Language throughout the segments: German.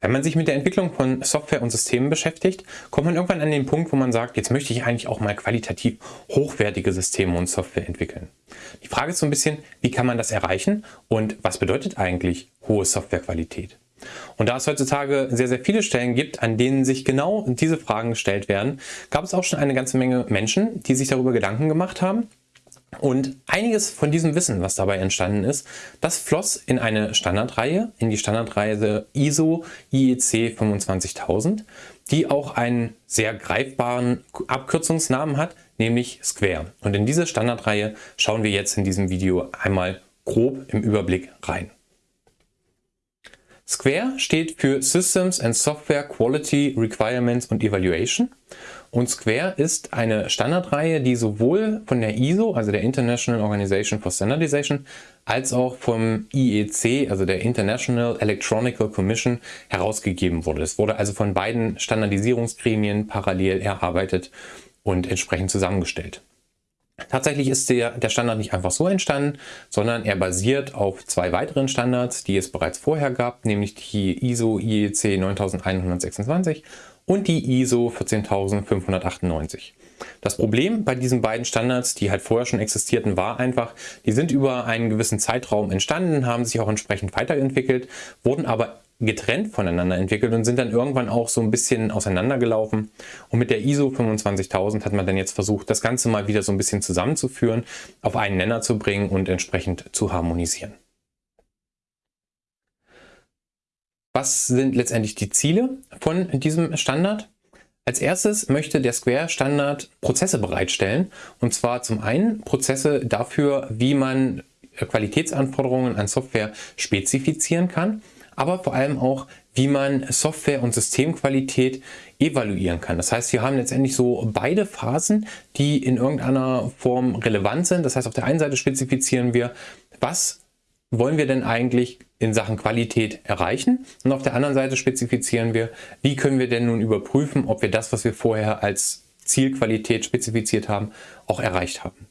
Wenn man sich mit der Entwicklung von Software und Systemen beschäftigt, kommt man irgendwann an den Punkt, wo man sagt, jetzt möchte ich eigentlich auch mal qualitativ hochwertige Systeme und Software entwickeln. Die Frage ist so ein bisschen, wie kann man das erreichen und was bedeutet eigentlich hohe Softwarequalität? Und da es heutzutage sehr, sehr viele Stellen gibt, an denen sich genau diese Fragen gestellt werden, gab es auch schon eine ganze Menge Menschen, die sich darüber Gedanken gemacht haben und einiges von diesem Wissen, was dabei entstanden ist, das floss in eine Standardreihe, in die Standardreihe ISO IEC 25000, die auch einen sehr greifbaren Abkürzungsnamen hat, nämlich Square. Und in diese Standardreihe schauen wir jetzt in diesem Video einmal grob im Überblick rein. Square steht für Systems and Software Quality Requirements und Evaluation und Square ist eine Standardreihe, die sowohl von der ISO, also der International Organization for Standardization, als auch vom IEC, also der International Electronical Commission, herausgegeben wurde. Es wurde also von beiden Standardisierungsgremien parallel erarbeitet und entsprechend zusammengestellt. Tatsächlich ist der, der Standard nicht einfach so entstanden, sondern er basiert auf zwei weiteren Standards, die es bereits vorher gab, nämlich die ISO IEC 9126 und die ISO 14598. Das Problem bei diesen beiden Standards, die halt vorher schon existierten, war einfach, die sind über einen gewissen Zeitraum entstanden, haben sich auch entsprechend weiterentwickelt, wurden aber getrennt voneinander entwickelt und sind dann irgendwann auch so ein bisschen auseinandergelaufen. Und mit der ISO 25000 hat man dann jetzt versucht, das Ganze mal wieder so ein bisschen zusammenzuführen, auf einen Nenner zu bringen und entsprechend zu harmonisieren. Was sind letztendlich die Ziele von diesem Standard? Als erstes möchte der Square Standard Prozesse bereitstellen und zwar zum einen Prozesse dafür, wie man Qualitätsanforderungen an Software spezifizieren kann aber vor allem auch, wie man Software- und Systemqualität evaluieren kann. Das heißt, wir haben letztendlich so beide Phasen, die in irgendeiner Form relevant sind. Das heißt, auf der einen Seite spezifizieren wir, was wollen wir denn eigentlich in Sachen Qualität erreichen? Und auf der anderen Seite spezifizieren wir, wie können wir denn nun überprüfen, ob wir das, was wir vorher als Zielqualität spezifiziert haben, auch erreicht haben.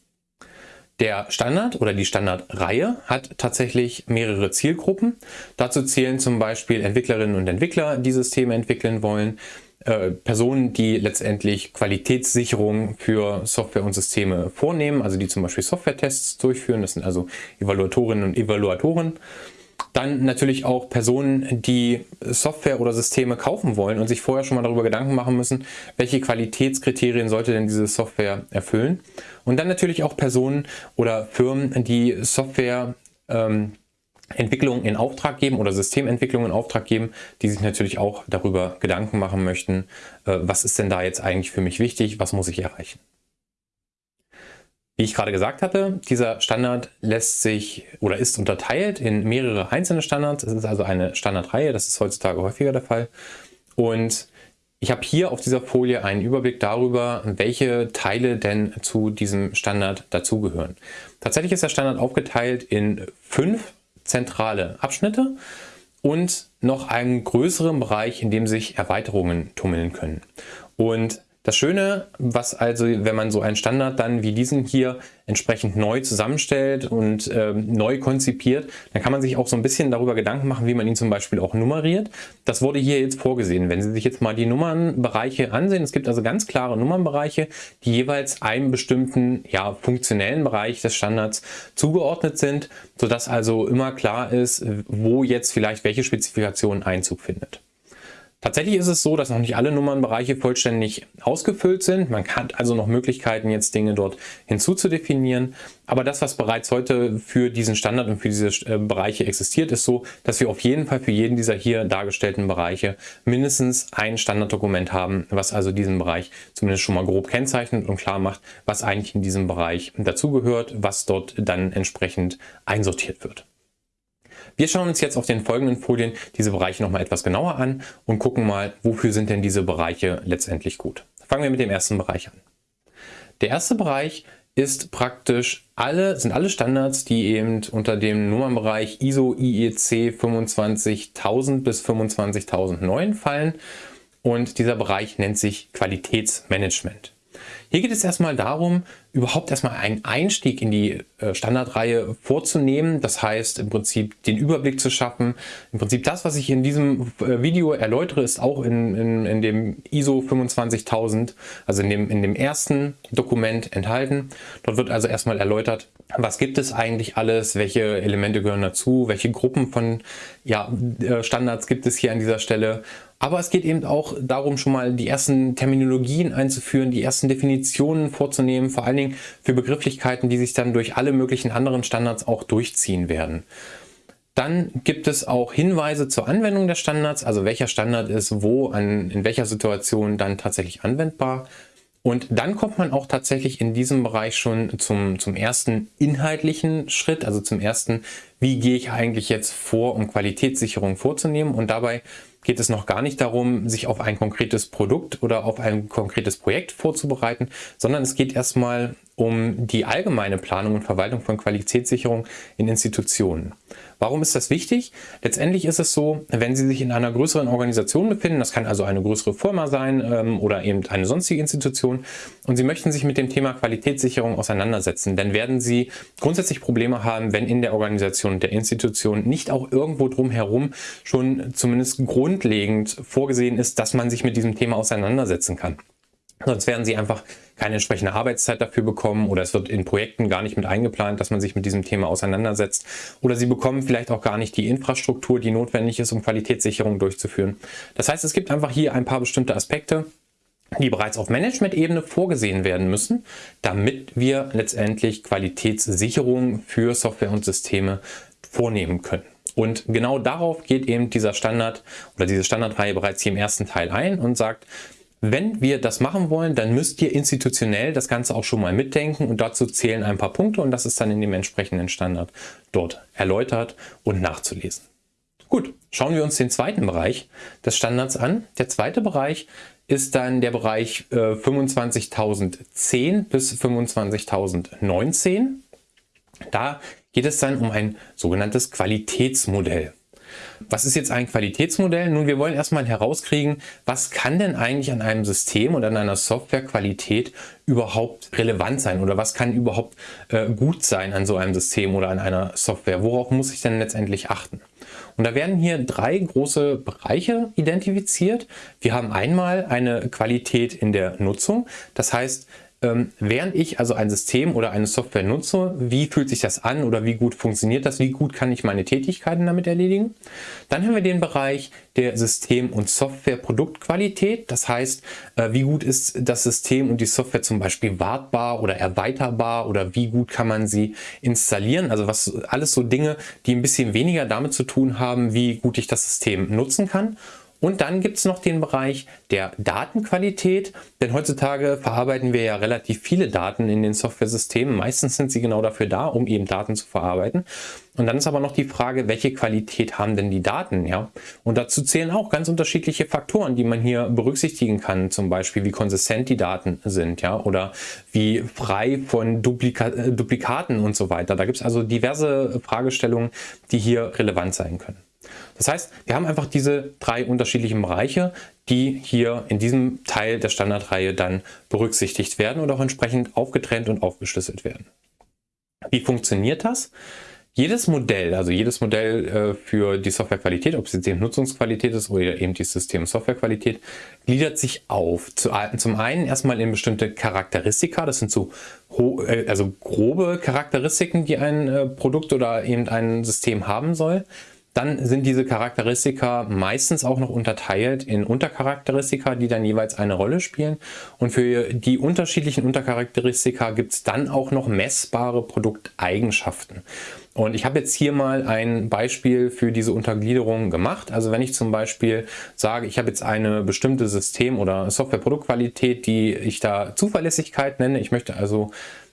Der Standard oder die Standardreihe hat tatsächlich mehrere Zielgruppen. Dazu zählen zum Beispiel Entwicklerinnen und Entwickler, die Systeme entwickeln wollen, äh, Personen, die letztendlich Qualitätssicherung für Software und Systeme vornehmen, also die zum Beispiel Software-Tests durchführen. Das sind also Evaluatorinnen und Evaluatoren. Dann natürlich auch Personen, die Software oder Systeme kaufen wollen und sich vorher schon mal darüber Gedanken machen müssen, welche Qualitätskriterien sollte denn diese Software erfüllen. Und dann natürlich auch Personen oder Firmen, die Software ähm, Entwicklung in Auftrag geben oder Systementwicklung in Auftrag geben, die sich natürlich auch darüber Gedanken machen möchten, äh, was ist denn da jetzt eigentlich für mich wichtig, was muss ich erreichen. Wie ich gerade gesagt hatte, dieser Standard lässt sich oder ist unterteilt in mehrere einzelne Standards. Es ist also eine Standardreihe, das ist heutzutage häufiger der Fall. Und ich habe hier auf dieser Folie einen Überblick darüber, welche Teile denn zu diesem Standard dazugehören. Tatsächlich ist der Standard aufgeteilt in fünf zentrale Abschnitte und noch einen größeren Bereich, in dem sich Erweiterungen tummeln können. Und das Schöne, was also, wenn man so einen Standard dann wie diesen hier entsprechend neu zusammenstellt und äh, neu konzipiert, dann kann man sich auch so ein bisschen darüber Gedanken machen, wie man ihn zum Beispiel auch nummeriert. Das wurde hier jetzt vorgesehen. Wenn Sie sich jetzt mal die Nummernbereiche ansehen, es gibt also ganz klare Nummernbereiche, die jeweils einem bestimmten ja, funktionellen Bereich des Standards zugeordnet sind, sodass also immer klar ist, wo jetzt vielleicht welche Spezifikation Einzug findet. Tatsächlich ist es so, dass noch nicht alle Nummernbereiche vollständig ausgefüllt sind. Man hat also noch Möglichkeiten, jetzt Dinge dort hinzuzudefinieren. Aber das, was bereits heute für diesen Standard und für diese äh, Bereiche existiert, ist so, dass wir auf jeden Fall für jeden dieser hier dargestellten Bereiche mindestens ein Standarddokument haben, was also diesen Bereich zumindest schon mal grob kennzeichnet und klar macht, was eigentlich in diesem Bereich dazugehört, was dort dann entsprechend einsortiert wird. Wir schauen uns jetzt auf den folgenden Folien diese Bereiche nochmal etwas genauer an und gucken mal, wofür sind denn diese Bereiche letztendlich gut. Fangen wir mit dem ersten Bereich an. Der erste Bereich ist praktisch alle, sind alle Standards, die eben unter dem Nummernbereich ISO IEC 25000 bis 25009 fallen und dieser Bereich nennt sich Qualitätsmanagement. Hier geht es erstmal darum, überhaupt erstmal einen Einstieg in die äh, Standardreihe vorzunehmen. Das heißt im Prinzip den Überblick zu schaffen. Im Prinzip das, was ich in diesem äh, Video erläutere, ist auch in, in, in dem ISO 25000, also in dem, in dem ersten Dokument enthalten. Dort wird also erstmal erläutert, was gibt es eigentlich alles, welche Elemente gehören dazu, welche Gruppen von ja, äh, Standards gibt es hier an dieser Stelle aber es geht eben auch darum, schon mal die ersten Terminologien einzuführen, die ersten Definitionen vorzunehmen, vor allen Dingen für Begrifflichkeiten, die sich dann durch alle möglichen anderen Standards auch durchziehen werden. Dann gibt es auch Hinweise zur Anwendung der Standards, also welcher Standard ist wo, an, in welcher Situation dann tatsächlich anwendbar. Und dann kommt man auch tatsächlich in diesem Bereich schon zum, zum ersten inhaltlichen Schritt, also zum ersten, wie gehe ich eigentlich jetzt vor, um Qualitätssicherung vorzunehmen. Und dabei geht es noch gar nicht darum, sich auf ein konkretes Produkt oder auf ein konkretes Projekt vorzubereiten, sondern es geht erstmal um die allgemeine Planung und Verwaltung von Qualitätssicherung in Institutionen. Warum ist das wichtig? Letztendlich ist es so, wenn Sie sich in einer größeren Organisation befinden, das kann also eine größere Firma sein ähm, oder eben eine sonstige Institution und Sie möchten sich mit dem Thema Qualitätssicherung auseinandersetzen, dann werden Sie grundsätzlich Probleme haben, wenn in der Organisation der Institution nicht auch irgendwo drumherum schon zumindest grundlegend vorgesehen ist, dass man sich mit diesem Thema auseinandersetzen kann. Sonst werden sie einfach keine entsprechende Arbeitszeit dafür bekommen oder es wird in Projekten gar nicht mit eingeplant, dass man sich mit diesem Thema auseinandersetzt oder sie bekommen vielleicht auch gar nicht die Infrastruktur, die notwendig ist, um Qualitätssicherung durchzuführen. Das heißt, es gibt einfach hier ein paar bestimmte Aspekte, die bereits auf Management-Ebene vorgesehen werden müssen, damit wir letztendlich Qualitätssicherung für Software und Systeme vornehmen können. Und genau darauf geht eben dieser Standard oder diese Standardreihe bereits hier im ersten Teil ein und sagt, wenn wir das machen wollen, dann müsst ihr institutionell das Ganze auch schon mal mitdenken und dazu zählen ein paar Punkte und das ist dann in dem entsprechenden Standard dort erläutert und nachzulesen. Gut, schauen wir uns den zweiten Bereich des Standards an. Der zweite Bereich ist dann der Bereich äh, 25.010 bis 25.019. Da geht es dann um ein sogenanntes Qualitätsmodell. Was ist jetzt ein Qualitätsmodell? Nun, wir wollen erstmal herauskriegen, was kann denn eigentlich an einem System oder an einer Softwarequalität überhaupt relevant sein oder was kann überhaupt äh, gut sein an so einem System oder an einer Software? Worauf muss ich denn letztendlich achten? Und da werden hier drei große Bereiche identifiziert. Wir haben einmal eine Qualität in der Nutzung. Das heißt, ähm, während ich also ein System oder eine Software nutze, wie fühlt sich das an oder wie gut funktioniert das, wie gut kann ich meine Tätigkeiten damit erledigen. Dann haben wir den Bereich der System- und Software-Produktqualität, das heißt, äh, wie gut ist das System und die Software zum Beispiel wartbar oder erweiterbar oder wie gut kann man sie installieren, also was alles so Dinge, die ein bisschen weniger damit zu tun haben, wie gut ich das System nutzen kann. Und dann gibt es noch den Bereich der Datenqualität, denn heutzutage verarbeiten wir ja relativ viele Daten in den Software-Systemen. Meistens sind sie genau dafür da, um eben Daten zu verarbeiten. Und dann ist aber noch die Frage, welche Qualität haben denn die Daten? Ja? Und dazu zählen auch ganz unterschiedliche Faktoren, die man hier berücksichtigen kann. Zum Beispiel, wie konsistent die Daten sind ja? oder wie frei von Duplika äh, Duplikaten und so weiter. Da gibt es also diverse Fragestellungen, die hier relevant sein können. Das heißt, wir haben einfach diese drei unterschiedlichen Bereiche, die hier in diesem Teil der Standardreihe dann berücksichtigt werden und auch entsprechend aufgetrennt und aufgeschlüsselt werden. Wie funktioniert das? Jedes Modell, also jedes Modell äh, für die Softwarequalität, ob es die Nutzungsqualität ist oder eben die System-Softwarequalität, gliedert sich auf. zum einen erstmal in bestimmte Charakteristika, das sind so äh, also grobe Charakteristiken, die ein äh, Produkt oder eben ein System haben soll. Dann sind diese Charakteristika meistens auch noch unterteilt in Untercharakteristika, die dann jeweils eine Rolle spielen. Und für die unterschiedlichen Untercharakteristika gibt es dann auch noch messbare Produkteigenschaften. Und ich habe jetzt hier mal ein Beispiel für diese Untergliederung gemacht. Also wenn ich zum Beispiel sage, ich habe jetzt eine bestimmte System- oder Software-Produktqualität, die ich da Zuverlässigkeit nenne. Ich möchte also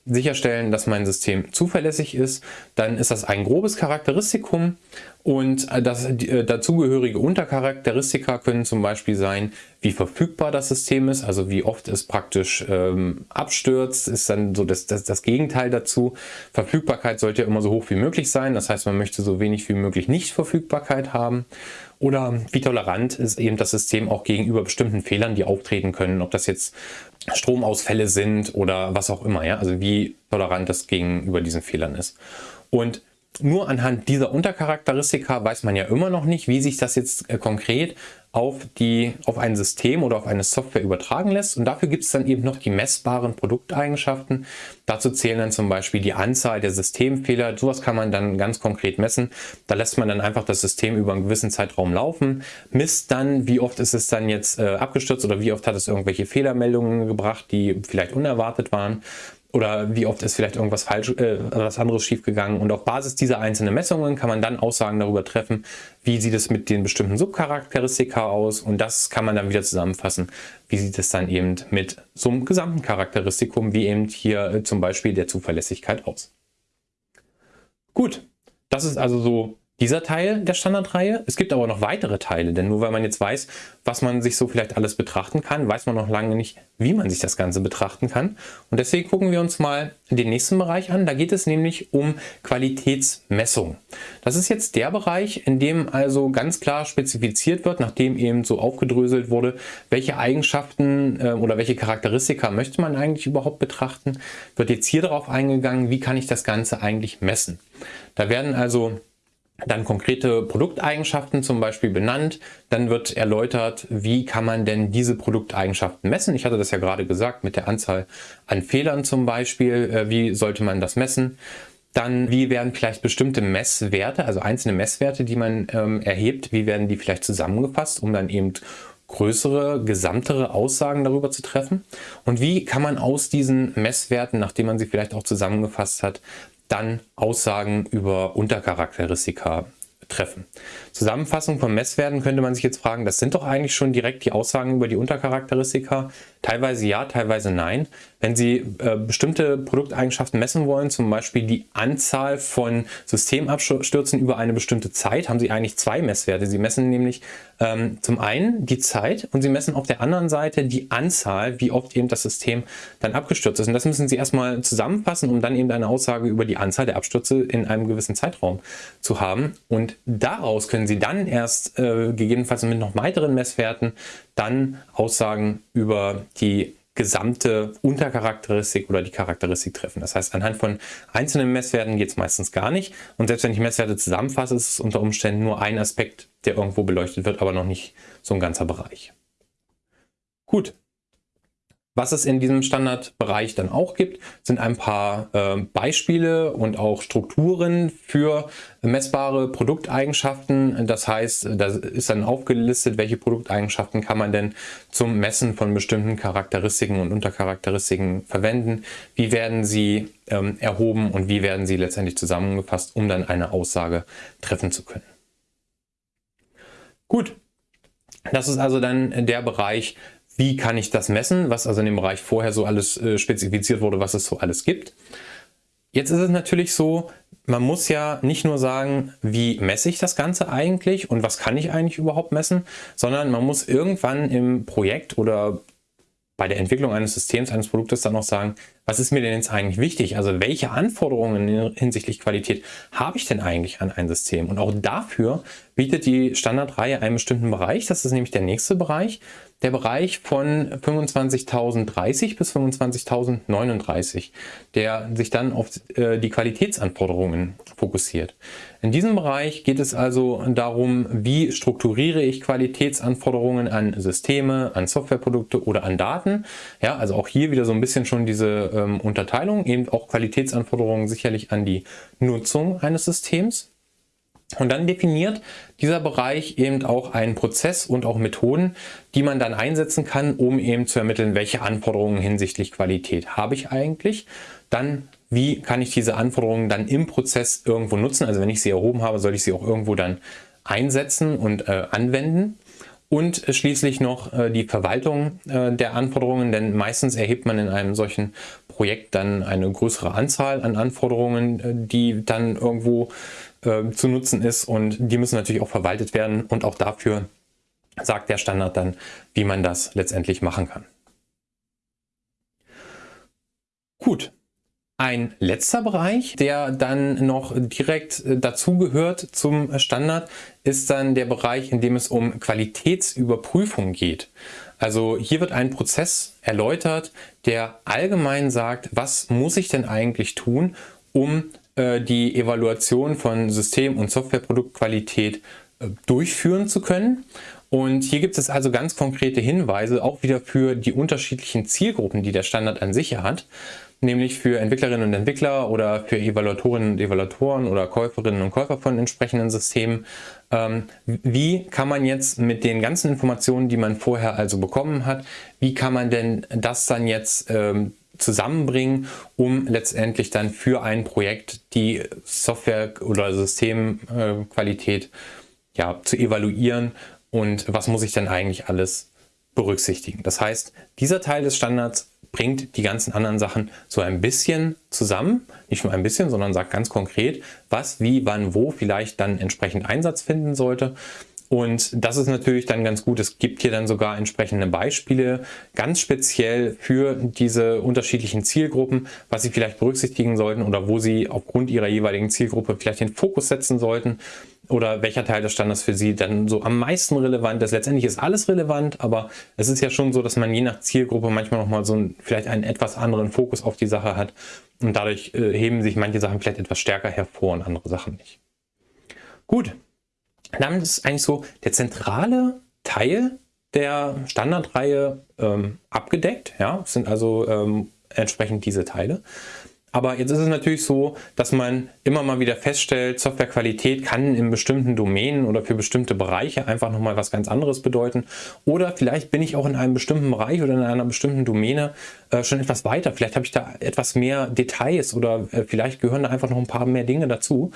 sicherstellen, dass mein System zuverlässig ist, dann ist das ein grobes Charakteristikum Und äh, das, äh, dazugehörige Untercharakteristika können zum Beispiel sein, wie verfügbar das System ist, also wie oft es praktisch ähm, abstürzt, ist dann so das, das, das Gegenteil dazu. Verfügbarkeit sollte ja immer so hoch wie möglich sein, das heißt man möchte so wenig wie möglich Nicht-Verfügbarkeit haben. Oder wie tolerant ist eben das System auch gegenüber bestimmten Fehlern, die auftreten können, ob das jetzt Stromausfälle sind oder was auch immer, ja, also wie tolerant das gegenüber diesen Fehlern ist. Und nur anhand dieser Untercharakteristika weiß man ja immer noch nicht, wie sich das jetzt äh, konkret auf, die, auf ein System oder auf eine Software übertragen lässt. Und dafür gibt es dann eben noch die messbaren Produkteigenschaften. Dazu zählen dann zum Beispiel die Anzahl der Systemfehler. Sowas kann man dann ganz konkret messen. Da lässt man dann einfach das System über einen gewissen Zeitraum laufen, misst dann, wie oft ist es dann jetzt äh, abgestürzt oder wie oft hat es irgendwelche Fehlermeldungen gebracht, die vielleicht unerwartet waren oder wie oft ist vielleicht irgendwas falsch, äh, was anderes schiefgegangen. Und auf Basis dieser einzelnen Messungen kann man dann Aussagen darüber treffen, wie sieht es mit den bestimmten Subcharakteristika aus. Und das kann man dann wieder zusammenfassen. Wie sieht es dann eben mit so einem gesamten Charakteristikum, wie eben hier äh, zum Beispiel der Zuverlässigkeit aus. Gut, das ist also so dieser Teil der Standardreihe. Es gibt aber noch weitere Teile, denn nur weil man jetzt weiß, was man sich so vielleicht alles betrachten kann, weiß man noch lange nicht, wie man sich das Ganze betrachten kann. Und deswegen gucken wir uns mal den nächsten Bereich an. Da geht es nämlich um Qualitätsmessung. Das ist jetzt der Bereich, in dem also ganz klar spezifiziert wird, nachdem eben so aufgedröselt wurde, welche Eigenschaften äh, oder welche Charakteristika möchte man eigentlich überhaupt betrachten, wird jetzt hier darauf eingegangen, wie kann ich das Ganze eigentlich messen. Da werden also dann konkrete Produkteigenschaften zum Beispiel benannt. Dann wird erläutert, wie kann man denn diese Produkteigenschaften messen. Ich hatte das ja gerade gesagt mit der Anzahl an Fehlern zum Beispiel. Äh, wie sollte man das messen? Dann, wie werden vielleicht bestimmte Messwerte, also einzelne Messwerte, die man ähm, erhebt, wie werden die vielleicht zusammengefasst, um dann eben größere, gesamtere Aussagen darüber zu treffen? Und wie kann man aus diesen Messwerten, nachdem man sie vielleicht auch zusammengefasst hat, dann Aussagen über Untercharakteristika treffen. Zusammenfassung von Messwerten könnte man sich jetzt fragen, das sind doch eigentlich schon direkt die Aussagen über die Untercharakteristika. Teilweise ja, teilweise nein. Wenn Sie äh, bestimmte Produkteigenschaften messen wollen, zum Beispiel die Anzahl von Systemabstürzen über eine bestimmte Zeit, haben Sie eigentlich zwei Messwerte. Sie messen nämlich ähm, zum einen die Zeit und Sie messen auf der anderen Seite die Anzahl, wie oft eben das System dann abgestürzt ist. Und das müssen Sie erstmal zusammenfassen, um dann eben eine Aussage über die Anzahl der Abstürze in einem gewissen Zeitraum zu haben. Und daraus können Sie dann erst äh, gegebenenfalls mit noch weiteren Messwerten dann Aussagen über die gesamte Untercharakteristik oder die Charakteristik treffen. Das heißt, anhand von einzelnen Messwerten geht es meistens gar nicht. Und selbst wenn ich Messwerte zusammenfasse, ist es unter Umständen nur ein Aspekt, der irgendwo beleuchtet wird, aber noch nicht so ein ganzer Bereich. Gut, was es in diesem Standardbereich dann auch gibt, sind ein paar äh, Beispiele und auch Strukturen für messbare Produkteigenschaften. Das heißt, da ist dann aufgelistet, welche Produkteigenschaften kann man denn zum Messen von bestimmten Charakteristiken und Untercharakteristiken verwenden. Wie werden sie ähm, erhoben und wie werden sie letztendlich zusammengefasst, um dann eine Aussage treffen zu können. Gut, das ist also dann der Bereich wie kann ich das messen, was also in dem Bereich vorher so alles äh, spezifiziert wurde, was es so alles gibt. Jetzt ist es natürlich so, man muss ja nicht nur sagen, wie messe ich das Ganze eigentlich und was kann ich eigentlich überhaupt messen, sondern man muss irgendwann im Projekt oder bei der Entwicklung eines Systems, eines Produktes dann auch sagen, was ist mir denn jetzt eigentlich wichtig? Also welche Anforderungen hinsichtlich Qualität habe ich denn eigentlich an ein System? Und auch dafür bietet die Standardreihe einen bestimmten Bereich. Das ist nämlich der nächste Bereich der Bereich von 25.030 bis 25.039, der sich dann auf äh, die Qualitätsanforderungen fokussiert. In diesem Bereich geht es also darum, wie strukturiere ich Qualitätsanforderungen an Systeme, an Softwareprodukte oder an Daten. Ja, also auch hier wieder so ein bisschen schon diese ähm, Unterteilung, eben auch Qualitätsanforderungen sicherlich an die Nutzung eines Systems. Und dann definiert dieser Bereich eben auch einen Prozess und auch Methoden, die man dann einsetzen kann, um eben zu ermitteln, welche Anforderungen hinsichtlich Qualität habe ich eigentlich. Dann, wie kann ich diese Anforderungen dann im Prozess irgendwo nutzen. Also wenn ich sie erhoben habe, soll ich sie auch irgendwo dann einsetzen und äh, anwenden. und schließlich noch äh, die Verwaltung äh, der Anforderungen, denn meistens erhebt man in einem solchen Projekt dann eine größere Anzahl an Anforderungen, äh, die dann irgendwo zu nutzen ist und die müssen natürlich auch verwaltet werden und auch dafür sagt der Standard dann, wie man das letztendlich machen kann. Gut, ein letzter Bereich, der dann noch direkt äh, dazugehört zum Standard, ist dann der Bereich, in dem es um Qualitätsüberprüfung geht. Also hier wird ein Prozess erläutert, der allgemein sagt, was muss ich denn eigentlich tun, um äh, die Evaluation von System- und Softwareproduktqualität äh, durchführen zu können. Und hier gibt es also ganz konkrete Hinweise, auch wieder für die unterschiedlichen Zielgruppen, die der Standard an sich hat nämlich für Entwicklerinnen und Entwickler oder für Evaluatorinnen und Evaluatoren oder Käuferinnen und Käufer von entsprechenden Systemen. Ähm, wie kann man jetzt mit den ganzen Informationen, die man vorher also bekommen hat, wie kann man denn das dann jetzt ähm, zusammenbringen, um letztendlich dann für ein Projekt die Software- oder Systemqualität ja, zu evaluieren und was muss ich denn eigentlich alles berücksichtigen. Das heißt, dieser Teil des Standards bringt die ganzen anderen Sachen so ein bisschen zusammen. Nicht nur ein bisschen, sondern sagt ganz konkret, was, wie, wann, wo vielleicht dann entsprechend Einsatz finden sollte. Und das ist natürlich dann ganz gut. Es gibt hier dann sogar entsprechende Beispiele, ganz speziell für diese unterschiedlichen Zielgruppen, was Sie vielleicht berücksichtigen sollten oder wo Sie aufgrund Ihrer jeweiligen Zielgruppe vielleicht den Fokus setzen sollten oder welcher Teil des Standards für Sie dann so am meisten relevant ist. Letztendlich ist alles relevant, aber es ist ja schon so, dass man je nach Zielgruppe manchmal nochmal so ein, vielleicht einen etwas anderen Fokus auf die Sache hat und dadurch äh, heben sich manche Sachen vielleicht etwas stärker hervor und andere Sachen nicht. Gut, damit ist eigentlich so der zentrale Teil der Standardreihe ähm, abgedeckt. Ja, es sind also ähm, entsprechend diese Teile. Aber jetzt ist es natürlich so, dass man immer mal wieder feststellt, Softwarequalität kann in bestimmten Domänen oder für bestimmte Bereiche einfach nochmal was ganz anderes bedeuten. Oder vielleicht bin ich auch in einem bestimmten Bereich oder in einer bestimmten Domäne äh, schon etwas weiter. Vielleicht habe ich da etwas mehr Details oder äh, vielleicht gehören da einfach noch ein paar mehr Dinge dazu.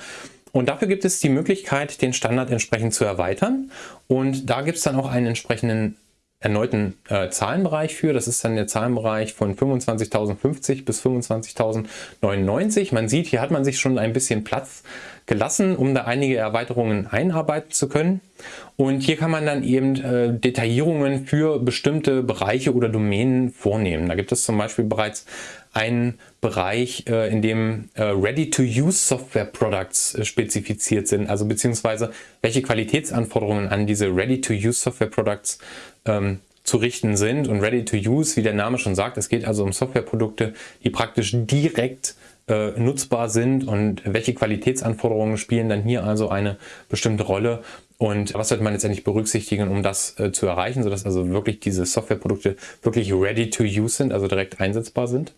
Und dafür gibt es die Möglichkeit, den Standard entsprechend zu erweitern. Und da gibt es dann auch einen entsprechenden erneuten äh, Zahlenbereich für. Das ist dann der Zahlenbereich von 25.050 bis 25.099. Man sieht, hier hat man sich schon ein bisschen Platz gelassen, um da einige Erweiterungen einarbeiten zu können. Und hier kann man dann eben äh, Detaillierungen für bestimmte Bereiche oder Domänen vornehmen. Da gibt es zum Beispiel bereits einen Bereich, äh, in dem äh, Ready-to-Use Software Products äh, spezifiziert sind, also beziehungsweise welche Qualitätsanforderungen an diese Ready-to-Use Software Products ähm, zu richten sind. Und Ready-to-Use, wie der Name schon sagt, es geht also um Softwareprodukte, die praktisch direkt nutzbar sind und welche Qualitätsanforderungen spielen dann hier also eine bestimmte Rolle und was sollte man letztendlich berücksichtigen, um das äh, zu erreichen, sodass also wirklich diese Softwareprodukte wirklich ready to use sind, also direkt einsetzbar sind.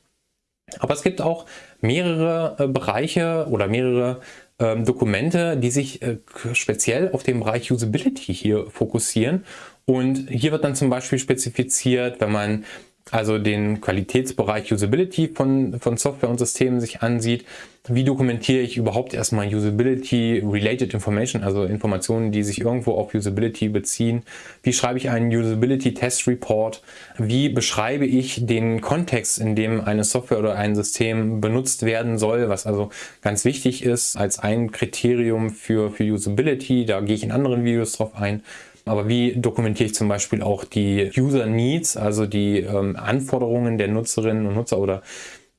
Aber es gibt auch mehrere äh, Bereiche oder mehrere ähm, Dokumente, die sich äh, speziell auf den Bereich Usability hier fokussieren. Und hier wird dann zum Beispiel spezifiziert, wenn man also den Qualitätsbereich Usability von, von Software und Systemen sich ansieht. Wie dokumentiere ich überhaupt erstmal Usability-related Information, also Informationen, die sich irgendwo auf Usability beziehen? Wie schreibe ich einen Usability-Test-Report? Wie beschreibe ich den Kontext, in dem eine Software oder ein System benutzt werden soll, was also ganz wichtig ist als ein Kriterium für, für Usability. Da gehe ich in anderen Videos drauf ein. Aber wie dokumentiere ich zum Beispiel auch die User Needs, also die ähm, Anforderungen der Nutzerinnen und Nutzer oder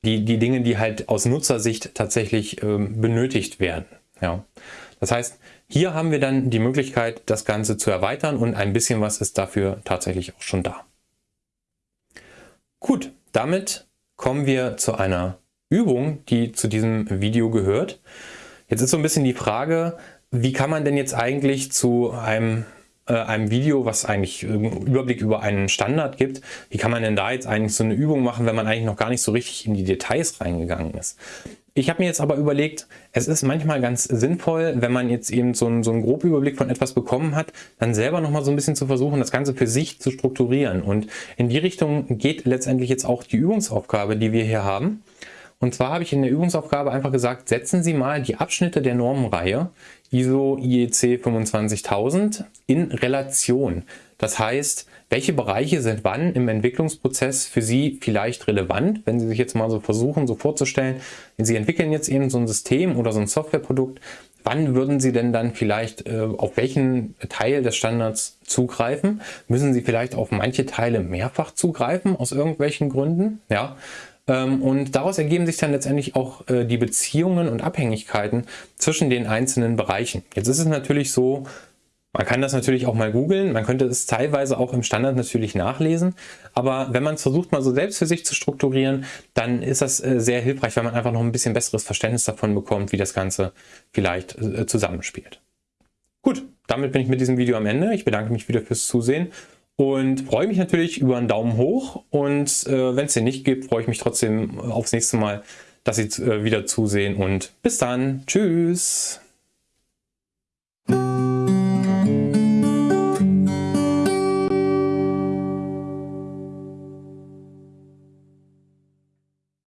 die, die Dinge, die halt aus Nutzersicht tatsächlich ähm, benötigt werden. Ja. Das heißt, hier haben wir dann die Möglichkeit, das Ganze zu erweitern und ein bisschen was ist dafür tatsächlich auch schon da. Gut, damit kommen wir zu einer Übung, die zu diesem Video gehört. Jetzt ist so ein bisschen die Frage, wie kann man denn jetzt eigentlich zu einem einem Video, was eigentlich einen Überblick über einen Standard gibt, wie kann man denn da jetzt eigentlich so eine Übung machen, wenn man eigentlich noch gar nicht so richtig in die Details reingegangen ist. Ich habe mir jetzt aber überlegt, es ist manchmal ganz sinnvoll, wenn man jetzt eben so einen, so einen groben Überblick von etwas bekommen hat, dann selber nochmal so ein bisschen zu versuchen, das Ganze für sich zu strukturieren. Und in die Richtung geht letztendlich jetzt auch die Übungsaufgabe, die wir hier haben. Und zwar habe ich in der Übungsaufgabe einfach gesagt, setzen Sie mal die Abschnitte der Normenreihe ISO IEC 25000 in Relation. Das heißt, welche Bereiche sind wann im Entwicklungsprozess für Sie vielleicht relevant, wenn Sie sich jetzt mal so versuchen, so vorzustellen, Sie entwickeln jetzt eben so ein System oder so ein Softwareprodukt, wann würden Sie denn dann vielleicht äh, auf welchen Teil des Standards zugreifen? Müssen Sie vielleicht auf manche Teile mehrfach zugreifen aus irgendwelchen Gründen? Ja, und daraus ergeben sich dann letztendlich auch äh, die Beziehungen und Abhängigkeiten zwischen den einzelnen Bereichen. Jetzt ist es natürlich so, man kann das natürlich auch mal googeln, man könnte es teilweise auch im Standard natürlich nachlesen, aber wenn man es versucht mal so selbst für sich zu strukturieren, dann ist das äh, sehr hilfreich, weil man einfach noch ein bisschen besseres Verständnis davon bekommt, wie das Ganze vielleicht äh, zusammenspielt. Gut, damit bin ich mit diesem Video am Ende. Ich bedanke mich wieder fürs Zusehen und freue mich natürlich über einen Daumen hoch und äh, wenn es den nicht gibt, freue ich mich trotzdem aufs nächste Mal, dass Sie äh, wieder zusehen und bis dann. Tschüss.